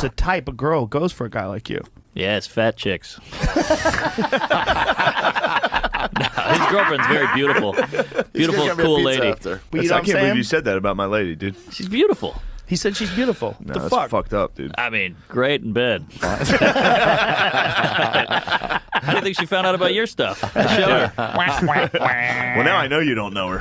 the type of girl goes for a guy like you. Yeah, it's fat chicks. No, his girlfriend's very beautiful. Beautiful, cool lady. But you know I can't believe you said that about my lady, dude. She's beautiful. He said she's beautiful. No, the that's fuck? fucked up, dude. I mean, great in bed. How do you think she found out about your stuff? I her. Well, now I know you don't know her.